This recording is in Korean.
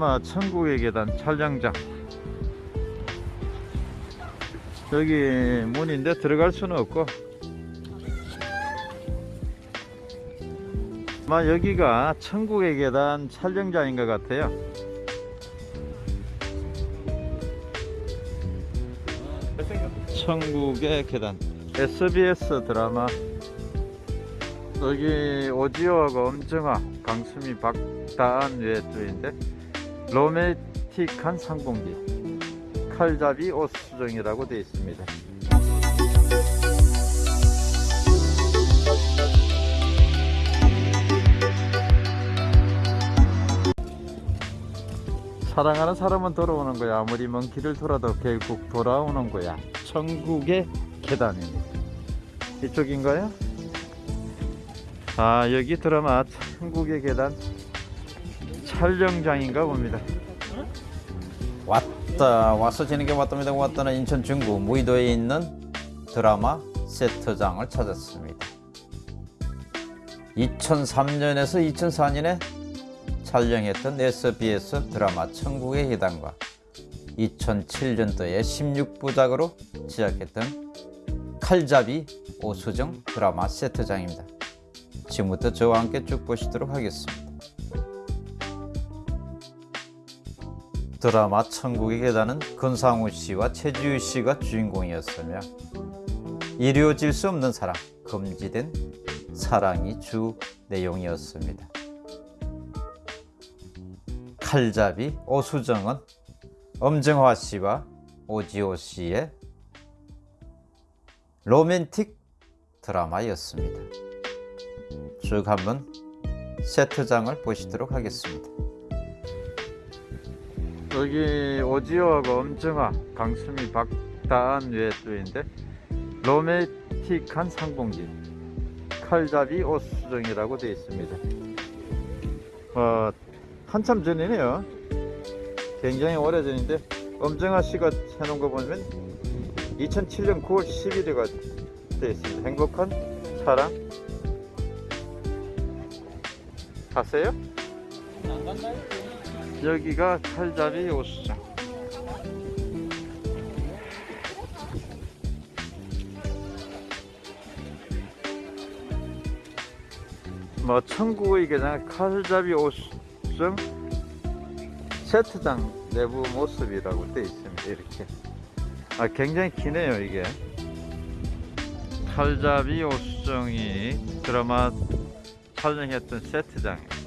아마 천국의 계단 촬영장. 여기 문인데 들어갈 수는 없고. 아마 여기가 천국의 계단 촬영장인 것 같아요. 천국의 계단. SBS 드라마. 여기 오지호하고 엄정화 강수미 박다한 외주인데 로맨틱한 상봉기 칼잡이 옷 수정이라고 되어 있습니다. 사랑하는 사람은 돌아오는 거야. 아무리 먼 길을 돌아도 결국 돌아오는 거야. 천국의 계단입니다. 이쪽인가요? 아 여기 드라마 천국의 계단 촬영장인가 봅니다. 왔다 와서 지는게 왔답니다. 왔다는 인천 중구 무의도에 있는 드라마 세트장을 찾았습니다. 2003년에서 2004년에 촬영했던 SBS 드라마 천국의 계단과 2007년도에 16부작으로 시작했던 칼잡이 오수정 드라마 세트장입니다. 지금부터 저와 함께 쭉 보시도록 하겠습니다 드라마 천국의 계단은 권상우 씨와 최지우 씨가 주인공이었으며 이루어질 수 없는 사랑, 금지된 사랑이 주 내용이었습니다. 칼잡이 오수정은 엄정화 씨와 오지호 씨의 로맨틱 드라마였습니다. 쭉 한번 세트장을 보시도록 하겠습니다. 여기 오지호하고 엄정화 강수미 박다한 외주인데 로맨틱한 상봉기 칼잡이 옷수정이라고 되어 있습니다. 어, 한참 전이네요. 굉장히 오래전인데 엄정화 씨가 해놓은 거 보면 2007년 9월 11일가 되어 있습니다. 행복한 사랑. 갔어요? 여기가 칼잡이 옷수장. 뭐 천국의 계장 칼잡이 옷수장 세트장 내부 모습이라고 되어 있습니다. 이렇게. 아 굉장히 기네요 이게. 칼잡이 옷수정이 드라마 촬영했던 세트장